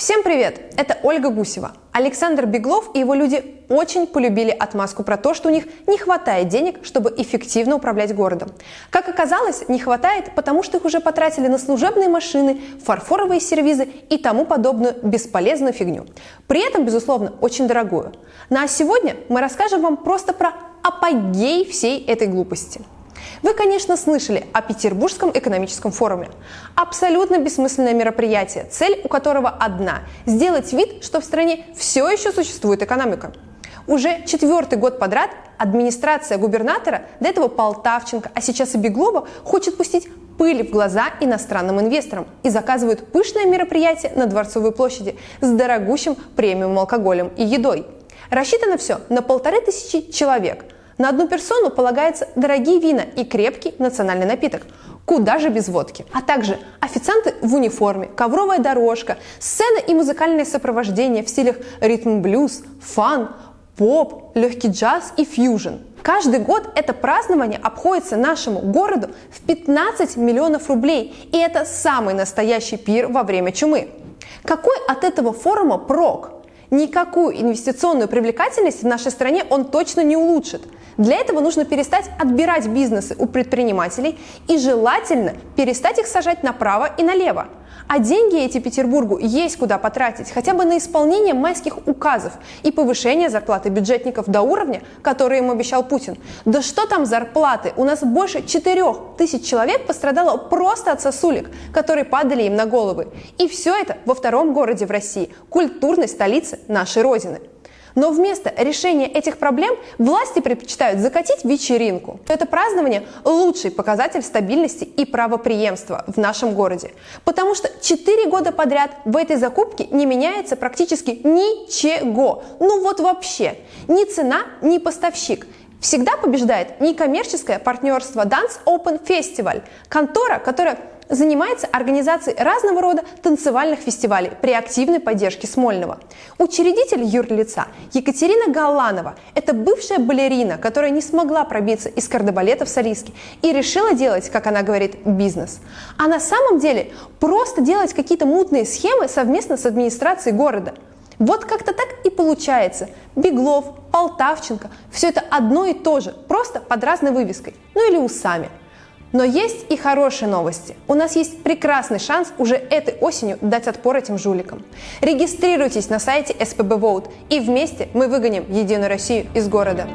Всем привет! Это Ольга Гусева. Александр Беглов и его люди очень полюбили отмазку про то, что у них не хватает денег, чтобы эффективно управлять городом. Как оказалось, не хватает, потому что их уже потратили на служебные машины, фарфоровые сервизы и тому подобную бесполезную фигню. При этом, безусловно, очень дорогую. Ну а сегодня мы расскажем вам просто про апогей всей этой глупости. Вы, конечно, слышали о Петербургском экономическом форуме. Абсолютно бессмысленное мероприятие, цель у которого одна – сделать вид, что в стране все еще существует экономика. Уже четвертый год подряд администрация губернатора, до этого Полтавченко, а сейчас и Беглова, хочет пустить пыль в глаза иностранным инвесторам и заказывают пышное мероприятие на Дворцовой площади с дорогущим премиум алкоголем и едой. Рассчитано все на полторы тысячи человек – на одну персону полагаются дорогие вина и крепкий национальный напиток. Куда же без водки? А также официанты в униформе, ковровая дорожка, сцена и музыкальное сопровождение в стилях ритм-блюз, фан, поп, легкий джаз и фьюжн. Каждый год это празднование обходится нашему городу в 15 миллионов рублей, и это самый настоящий пир во время чумы. Какой от этого форума прок? Никакую инвестиционную привлекательность в нашей стране он точно не улучшит. Для этого нужно перестать отбирать бизнесы у предпринимателей и желательно перестать их сажать направо и налево. А деньги эти Петербургу есть куда потратить, хотя бы на исполнение майских указов и повышение зарплаты бюджетников до уровня, который им обещал Путин. Да что там зарплаты? У нас больше 4 тысяч человек пострадало просто от сосулек, которые падали им на головы. И все это во втором городе в России, культурной столице нашей Родины. Но вместо решения этих проблем власти предпочитают закатить вечеринку. Это празднование – лучший показатель стабильности и правоприемства в нашем городе. Потому что 4 года подряд в этой закупке не меняется практически ничего. Ну вот вообще. Ни цена, ни поставщик. Всегда побеждает некоммерческое партнерство Dance Open Festival, контора, которая занимается организацией разного рода танцевальных фестивалей при активной поддержке Смольного. Учредитель юрлица Екатерина Галанова – это бывшая балерина, которая не смогла пробиться из кардебалета в солистки и решила делать, как она говорит, бизнес. А на самом деле просто делать какие-то мутные схемы совместно с администрацией города. Вот как-то так и получается. Беглов, Полтавченко – все это одно и то же, просто под разной вывеской, ну или усами – но есть и хорошие новости. У нас есть прекрасный шанс уже этой осенью дать отпор этим жуликам. Регистрируйтесь на сайте SPB Vote и вместе мы выгоним Единую Россию из города.